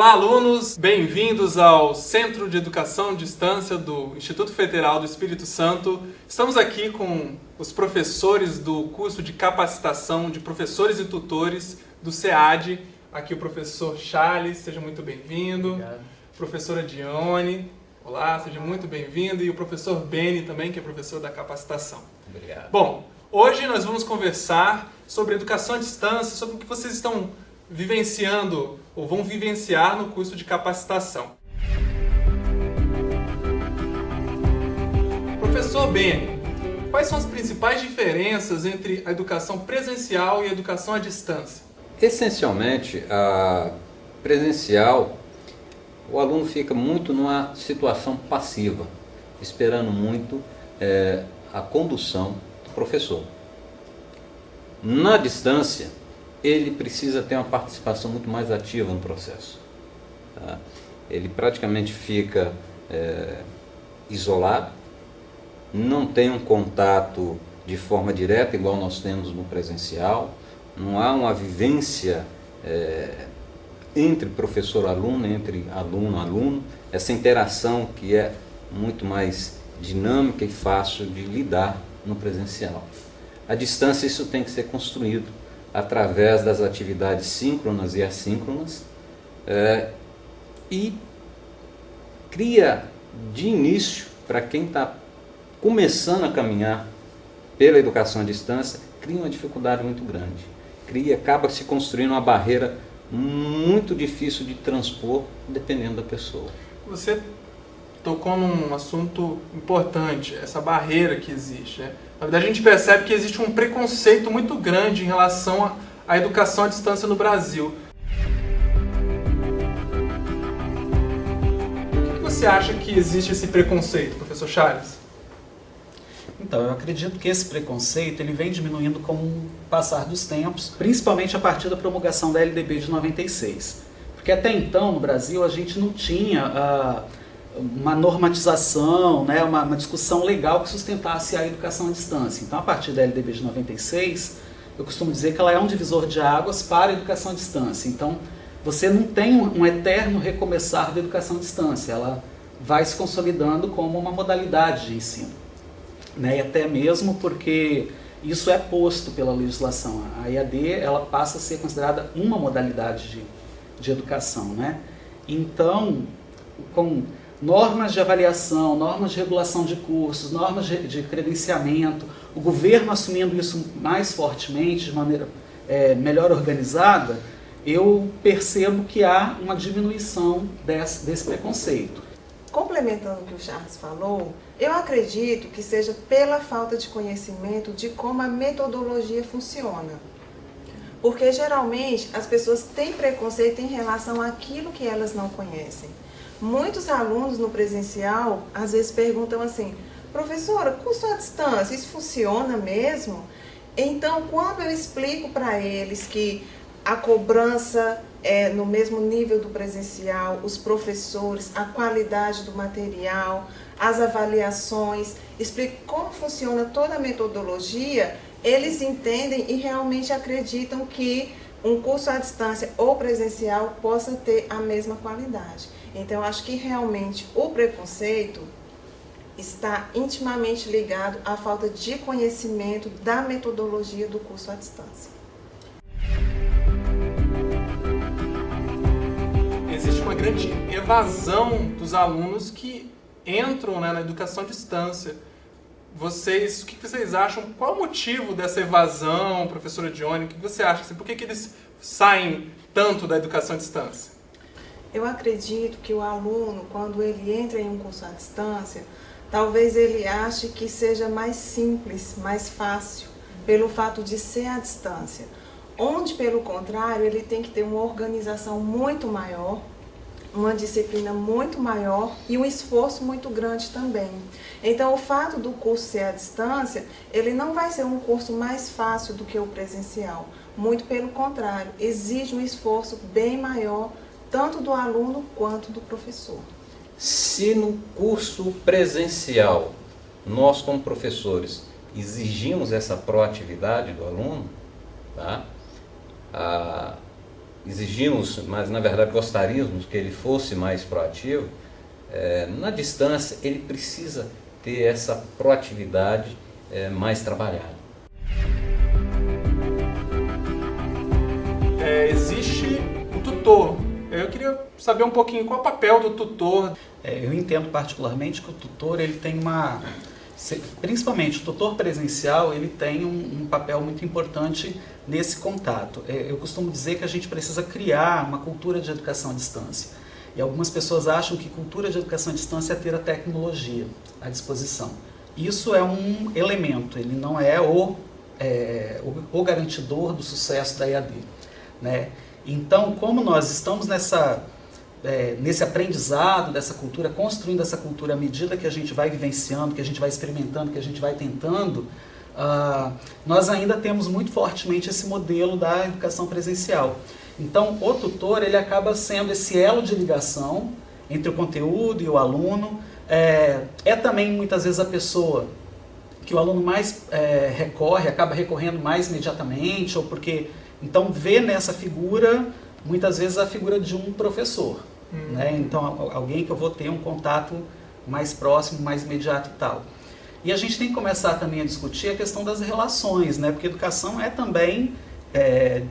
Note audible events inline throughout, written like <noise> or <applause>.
Olá, alunos! Bem-vindos ao Centro de Educação à Distância do Instituto Federal do Espírito Santo. Estamos aqui com os professores do curso de capacitação de professores e tutores do SEAD. Aqui o professor Charles, seja muito bem-vindo. Professora Dione, olá, seja muito bem-vindo. E o professor Beni também, que é professor da capacitação. Obrigado. Bom, hoje nós vamos conversar sobre educação à distância, sobre o que vocês estão vivenciando ou vão vivenciar no curso de capacitação. Professor Beni, quais são as principais diferenças entre a educação presencial e a educação à distância? Essencialmente, a presencial, o aluno fica muito numa situação passiva, esperando muito é, a condução do professor. Na distância, ele precisa ter uma participação muito mais ativa no processo. Tá? Ele praticamente fica é, isolado, não tem um contato de forma direta, igual nós temos no presencial, não há uma vivência é, entre professor-aluno, entre aluno-aluno, essa interação que é muito mais dinâmica e fácil de lidar no presencial. A distância isso tem que ser construído através das atividades síncronas e assíncronas é, e cria de início, para quem está começando a caminhar pela educação à distância, cria uma dificuldade muito grande. Cria, acaba se construindo uma barreira muito difícil de transpor, dependendo da pessoa. Você tocou num assunto importante, essa barreira que existe. Né? Na verdade, a gente percebe que existe um preconceito muito grande em relação à educação à distância no Brasil. Por que você acha que existe esse preconceito, professor Charles? Então, eu acredito que esse preconceito ele vem diminuindo com o passar dos tempos, principalmente a partir da promulgação da LDB de 96. Porque até então, no Brasil, a gente não tinha uh, uma normatização, né, uma, uma, discussão legal que sustentasse a educação à distância. Então, a partir da LDB de 96, eu costumo dizer que ela é um divisor de águas para a educação à distância. Então, você não tem um, um eterno recomeçar da educação à distância, ela vai se consolidando como uma modalidade de ensino né? e até mesmo porque isso é posto pela legislação. A IAD ela passa a ser considerada uma modalidade de, de educação. Né? Então, com normas de avaliação, normas de regulação de cursos, normas de, de credenciamento, o governo assumindo isso mais fortemente, de maneira é, melhor organizada, eu percebo que há uma diminuição desse, desse preconceito. Complementando o que o Charles falou, eu acredito que seja pela falta de conhecimento de como a metodologia funciona. Porque geralmente as pessoas têm preconceito em relação àquilo que elas não conhecem. Muitos alunos no presencial às vezes perguntam assim, professora, curso à distância, isso funciona mesmo? Então, quando eu explico para eles que a cobrança é no mesmo nível do presencial, os professores, a qualidade do material, as avaliações, explico como funciona toda a metodologia, eles entendem e realmente acreditam que um curso à distância ou presencial possa ter a mesma qualidade. Então, acho que realmente o preconceito está intimamente ligado à falta de conhecimento da metodologia do curso à distância. grande evasão dos alunos que entram né, na educação à distância. Vocês, o que vocês acham? Qual o motivo dessa evasão, professora Dione? O que você acha? Por que, que eles saem tanto da educação à distância? Eu acredito que o aluno, quando ele entra em um curso à distância, talvez ele ache que seja mais simples, mais fácil, pelo fato de ser à distância. Onde, pelo contrário, ele tem que ter uma organização muito maior, uma disciplina muito maior e um esforço muito grande também. Então, o fato do curso ser à distância, ele não vai ser um curso mais fácil do que o presencial. Muito pelo contrário, exige um esforço bem maior, tanto do aluno quanto do professor. Se no curso presencial, nós como professores, exigimos essa proatividade do aluno, tá? Ah, exigimos, mas na verdade gostaríamos que ele fosse mais proativo, é, na distância ele precisa ter essa proatividade é, mais trabalhada. É, existe o tutor. Saber um pouquinho qual é o papel do tutor. É, eu entendo particularmente que o tutor ele tem uma principalmente o tutor presencial ele tem um, um papel muito importante nesse contato. É, eu costumo dizer que a gente precisa criar uma cultura de educação à distância. E algumas pessoas acham que cultura de educação à distância é ter a tecnologia à disposição. Isso é um elemento, ele não é o, é, o, o garantidor do sucesso da EAD. Né? Então, como nós estamos nessa é, nesse aprendizado dessa cultura, construindo essa cultura à medida que a gente vai vivenciando, que a gente vai experimentando, que a gente vai tentando, uh, nós ainda temos muito fortemente esse modelo da educação presencial. Então, o tutor ele acaba sendo esse elo de ligação entre o conteúdo e o aluno. É, é também muitas vezes a pessoa que o aluno mais é, recorre, acaba recorrendo mais imediatamente, ou porque então vê nessa figura muitas vezes a figura de um professor. Hum. Né? Então, alguém que eu vou ter um contato mais próximo, mais imediato e tal. E a gente tem que começar também a discutir a questão das relações, né? porque educação é também, é,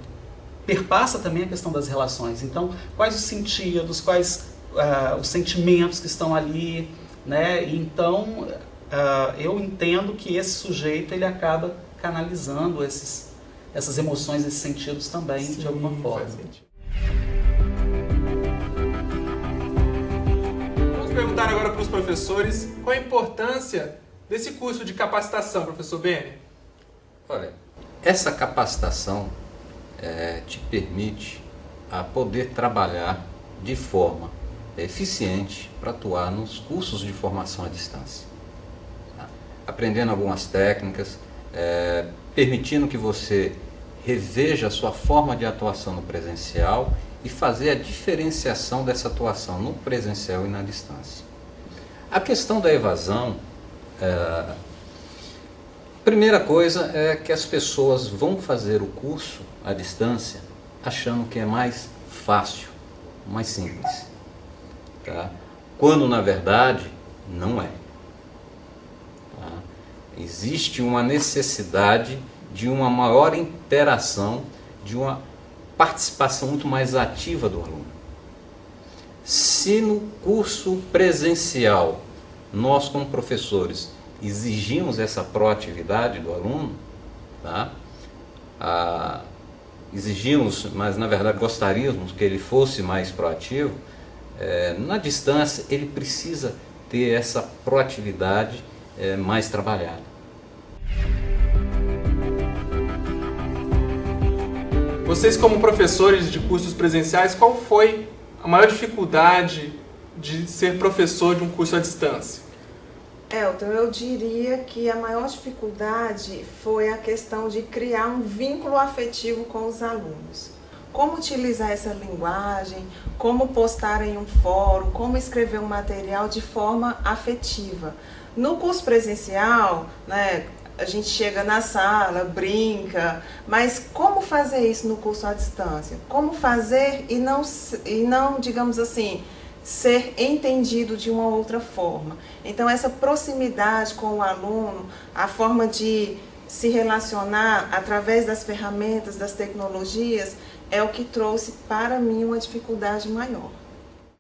perpassa também a questão das relações. Então, quais os sentidos, quais uh, os sentimentos que estão ali, né? Então, uh, eu entendo que esse sujeito ele acaba canalizando esses, essas emoções, esses sentidos também Sim, de alguma forma. Perguntar agora para os professores qual a importância desse curso de capacitação, professor Beni. Olha, essa capacitação é, te permite a poder trabalhar de forma eficiente para atuar nos cursos de formação à distância. Tá? Aprendendo algumas técnicas, é, permitindo que você reveja a sua forma de atuação no presencial e fazer a diferenciação dessa atuação no presencial e na distância. A questão da evasão, é, primeira coisa é que as pessoas vão fazer o curso à distância achando que é mais fácil, mais simples. Tá? Quando na verdade não é. Tá? Existe uma necessidade de uma maior interação, de uma participação muito mais ativa do aluno. Se no curso presencial nós como professores exigimos essa proatividade do aluno, tá? Ah, exigimos, mas na verdade gostaríamos que ele fosse mais proativo, é, na distância ele precisa ter essa proatividade é, mais trabalhada. Vocês, como professores de cursos presenciais, qual foi a maior dificuldade de ser professor de um curso à distância? Elton, eu diria que a maior dificuldade foi a questão de criar um vínculo afetivo com os alunos. Como utilizar essa linguagem, como postar em um fórum, como escrever um material de forma afetiva. No curso presencial, né, a gente chega na sala, brinca, mas como fazer isso no curso à distância? Como fazer e não, e não digamos assim, ser entendido de uma outra forma? Então, essa proximidade com o aluno, a forma de se relacionar através das ferramentas, das tecnologias, é o que trouxe para mim uma dificuldade maior.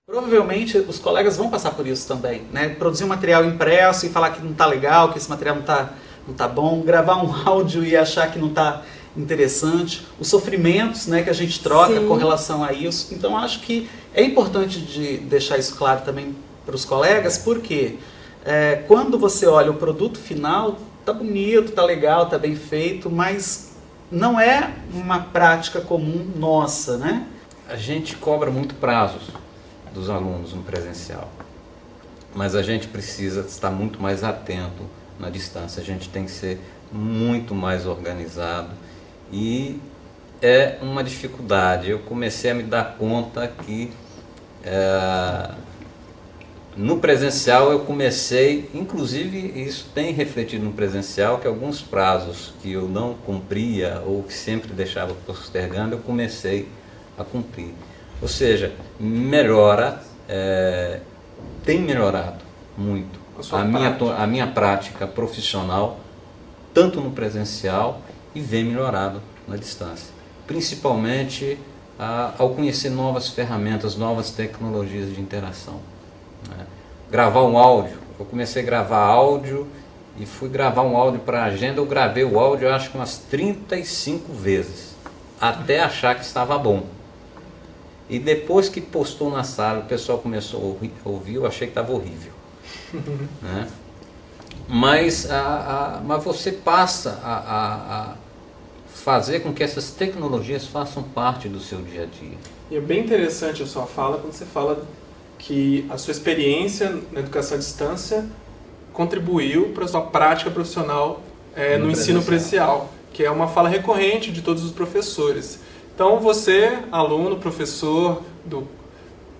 Provavelmente os colegas vão passar por isso também, né? Produzir um material impresso e falar que não está legal, que esse material não está não tá bom, gravar um <laughs> áudio e achar que não está interessante, os sofrimentos né, que a gente troca Sim. com relação a isso. Então acho que é importante de deixar isso claro também para os colegas, porque é, quando você olha o produto final, tá bonito, tá legal, tá bem feito, mas não é uma prática comum nossa, né? A gente cobra muito prazos dos alunos no presencial, mas a gente precisa estar muito mais atento na distância. A gente tem que ser muito mais organizado e é uma dificuldade. Eu comecei a me dar conta que é, no presencial eu comecei, inclusive isso tem refletido no presencial, que alguns prazos que eu não cumpria ou que sempre deixava postergando, eu comecei a cumprir. Ou seja, melhora, é, tem melhorado muito a, a minha, a minha prática profissional, tanto no presencial e vem melhorado na distância. Principalmente a, ao conhecer novas ferramentas, novas tecnologias de interação. Né? Gravar um áudio, eu comecei a gravar áudio e fui gravar um áudio para a agenda, eu gravei o áudio acho que umas 35 vezes, até achar que estava bom. E depois que postou na sala, o pessoal começou a ouvir, eu achei que estava horrível. <laughs> né? mas, a, a, mas você passa a, a, a fazer com que essas tecnologias façam parte do seu dia a dia. E é bem interessante a sua fala quando você fala que a sua experiência na educação à distância contribuiu para a sua prática profissional é, no, no ensino presencial, que é uma fala recorrente de todos os professores. Então você, aluno, professor, do,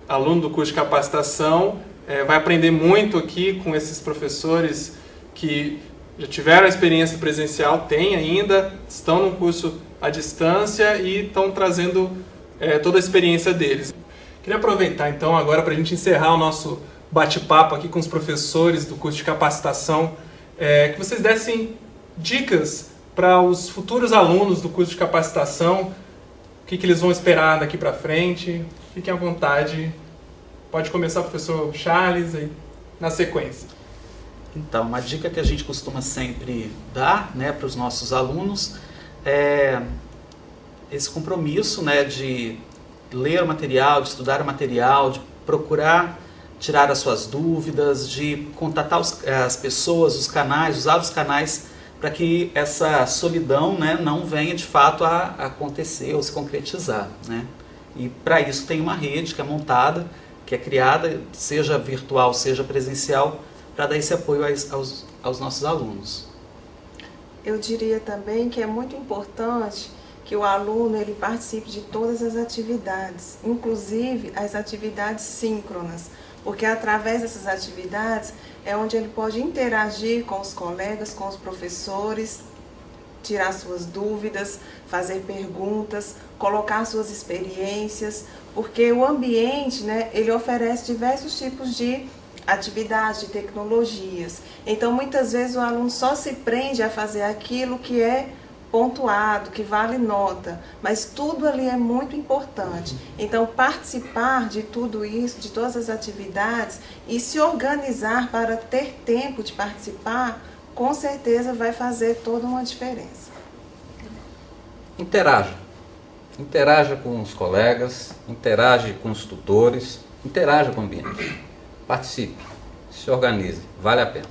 aluno do curso de capacitação, é, vai aprender muito aqui com esses professores que já tiveram a experiência presencial, têm ainda, estão no curso à distância e estão trazendo é, toda a experiência deles. Queria aproveitar então agora para a gente encerrar o nosso bate-papo aqui com os professores do curso de capacitação, é, que vocês dessem dicas para os futuros alunos do curso de capacitação, o que, que eles vão esperar daqui para frente. Fiquem à vontade. Pode começar, professor Charles, aí, na sequência. Então, uma dica que a gente costuma sempre dar né, para os nossos alunos é esse compromisso né, de ler o material, de estudar o material, de procurar tirar as suas dúvidas, de contatar os, as pessoas, os canais, usar os canais para que essa solidão né, não venha de fato a, acontecer ou se concretizar. Né? E para isso tem uma rede que é montada, que é criada, seja virtual, seja presencial, para dar esse apoio aos, aos, nossos alunos. Eu diria também que é muito importante que o aluno ele participe de todas as atividades, inclusive as atividades síncronas, porque através dessas atividades é onde ele pode interagir com os colegas, com os professores, tirar suas dúvidas, fazer perguntas, colocar suas experiências, porque o ambiente, né, ele oferece diversos tipos de atividades, de tecnologias. Então, muitas vezes o aluno só se prende a fazer aquilo que é pontuado, que vale nota, mas tudo ali é muito importante. Então, participar de tudo isso, de todas as atividades e se organizar para ter tempo de participar, com certeza vai fazer toda uma diferença. Interaja. Interaja com os colegas, interage com os tutores, interaja com o ambiente. Participe, se organize, vale a pena.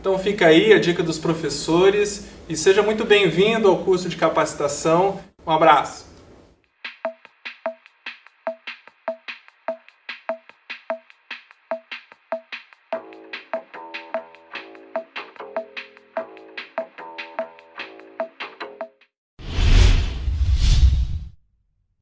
Então fica aí a dica dos professores e seja muito bem-vindo ao curso de capacitação. Um abraço!